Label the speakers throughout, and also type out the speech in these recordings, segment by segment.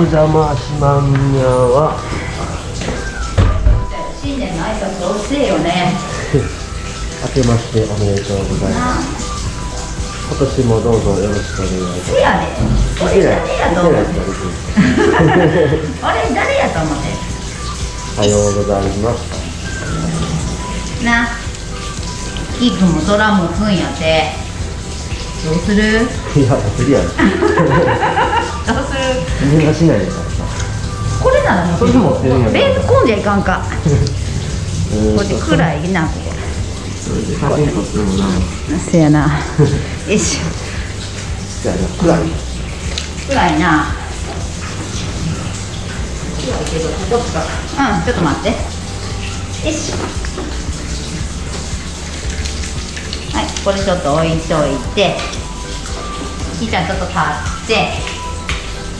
Speaker 1: お邪魔しまんにゃは。
Speaker 2: 新年の挨拶遅いよね。
Speaker 1: 明けましておめでとうございます。今年もどうぞよろしくお願いします。
Speaker 2: せやね。俺誰やと思って俺誰やと思って？
Speaker 1: おはようございます。
Speaker 2: なキーくんも空もふんやってどうする？
Speaker 1: いや無理やろ。
Speaker 2: どうする？
Speaker 1: みんなしないでからさ
Speaker 2: これなら
Speaker 1: それ持ってるんや
Speaker 2: じゃいかんか。
Speaker 1: うん。
Speaker 2: こっち暗いなここ
Speaker 1: 写真撮ってもな
Speaker 2: せやな。よし。
Speaker 1: じゃあ暗い。
Speaker 2: 暗いな。暗いけどここ使ううんちょっと待って。よし。はこれちょっと置いといてひーちゃんちょっと立って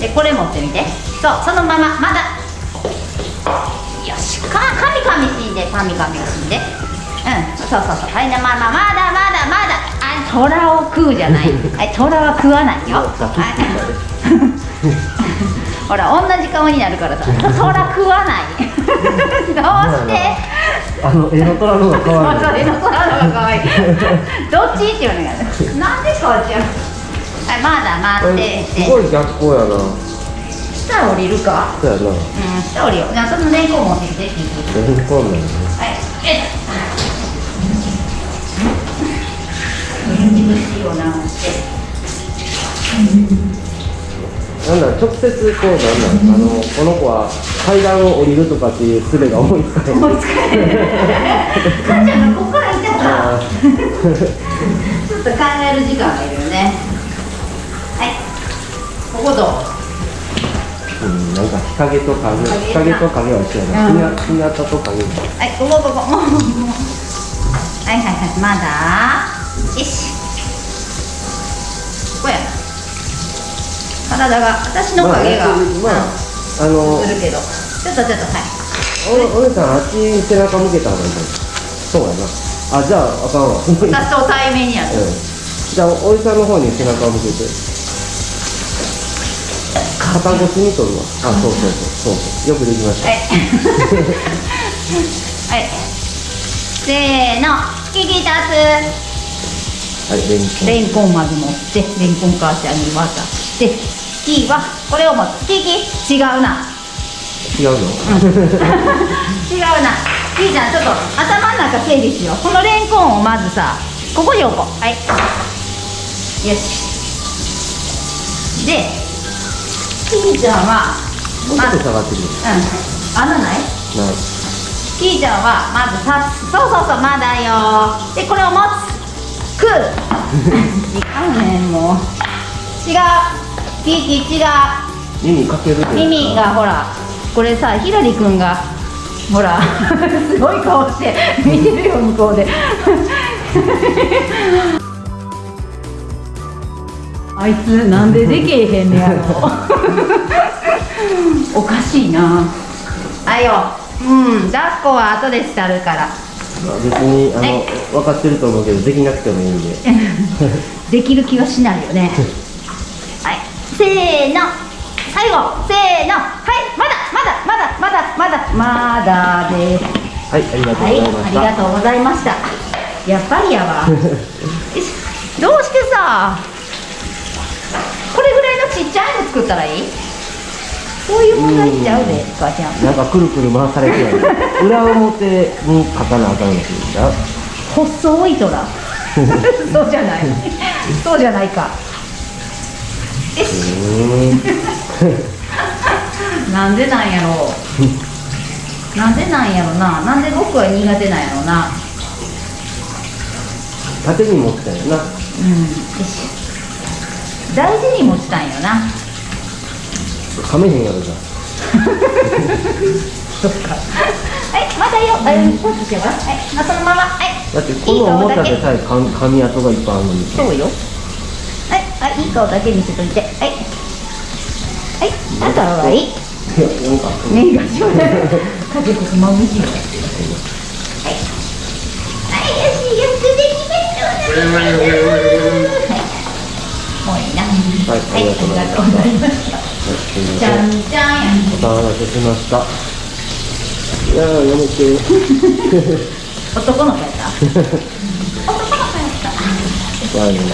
Speaker 2: でこれ持ってみて。そうそのまままだ。よしかかみかみしんでかみかみしんで。うんそうそうそう。はいなまあまあまだまだまだ。あ虎を食うじゃない。はい虎は食わないよ。ほら同じ顔になるからさ。虎食わない。どうして？
Speaker 1: あの絵の虎の方が可愛い
Speaker 2: そうそう、の空の方が可愛い。どっち？っていうのが、なんでこっちや。はい、まだ待ってて。
Speaker 1: すごい逆光やな
Speaker 2: 下降りるか？
Speaker 1: そうやな
Speaker 2: うん、下降りよう。じゃあ、そのレンコン持ってきて、キキ
Speaker 1: レンコンなんやね
Speaker 2: はい、えっ。厳しいよなって。
Speaker 1: なんだ直接こうなんなんあのこの子は階段を降りるとかっていう術が思いつかない
Speaker 2: 思いつかない。母ちゃんがここから行っ ちょっと考える時間がいるよね。はい。ここどう？
Speaker 1: んなんか日陰と影日陰と影は一緒やな
Speaker 2: うん
Speaker 1: 日向と影
Speaker 2: はい、ここここ。はいはいはい、まだ？よし。ここやな。体が、私の影が。
Speaker 1: まあまああの
Speaker 2: うんするけど。ちょっとちょっと、はい。
Speaker 1: おお姉さんあっちに背中向けた方がいいそうやなあじゃああかんわうんじ
Speaker 2: 私と対面にある。
Speaker 1: ゃあおじさんの方に背中を向けて肩越しに取るわあそうそうそうそうよくできました
Speaker 2: はい。はい。せーの、引き立
Speaker 1: はいレンコ
Speaker 2: つ。レンコンまず持って、レンコン母ちゃんに渡して。キーは、これを持つ。キキ、違うな。
Speaker 1: ン違うの？
Speaker 2: 違うな。キーちゃん、ちょっと頭の中整理しよう。このレンコンをまずさ、ここに置こう。はい。よし。で、キーちゃんは、
Speaker 1: もうちょっと下がってくる
Speaker 2: うん、穴ない？
Speaker 1: ない。
Speaker 2: キーちゃんはまず立つそうそうそうまだよ。でこれを持つ。食う違うねんもう。違う。キーキー違う。
Speaker 1: 耳かける
Speaker 2: 耳がほらこれさひらりくんがほらすごい顔して見てるよ向こうで。あいつなんででけえへんねやろ。おかしいな。あいようん抱っこは後でしたるから。
Speaker 1: まあ別にあの、
Speaker 2: はい
Speaker 1: 分かってると思うけどできなくてもいいんで。
Speaker 2: できる気はしないよね。はいせーの。最後せーの。はいまだです。
Speaker 1: はいありがとうご
Speaker 2: はい
Speaker 1: ざいました、
Speaker 2: ありがとうございました。やっぱりやわ。どうしてさこれぐらいのちっちゃいの作ったらいい？そういう問題しちゃうで母ちゃん。
Speaker 1: なんかくるくる回されてる 裏表に書かなあかんのって言うんだ
Speaker 2: 細い虎。そうじゃない。そうじゃないか。なんでなんやろなんでなんやろな。なんで僕は苦手なんやろな。
Speaker 1: 縦に持ってたよな。
Speaker 2: うん。大事に持ちたんよな。
Speaker 1: 噛めへんやろじゃ
Speaker 2: そっか。はいまだよ。あうんこっちしてごらんはいまあそのまま。はい。
Speaker 1: だってこのおもちゃでさえ噛み噛み跡がいっぱいあるのに。
Speaker 2: そうよ。はいあいい顔だけにしといて。はい。はいあとはいい
Speaker 1: い。やなんか
Speaker 2: 目がしょうがない。家族不満むしはい。はい。よしよくできましたはい。もうい。い。な
Speaker 1: はい。
Speaker 2: はい、ありがとうござい。ました。
Speaker 1: す
Speaker 2: じゃ
Speaker 1: ん
Speaker 2: じゃん
Speaker 1: お騒がせしましたい。やーやめて
Speaker 2: 男の子やった男の子やった
Speaker 1: ワイン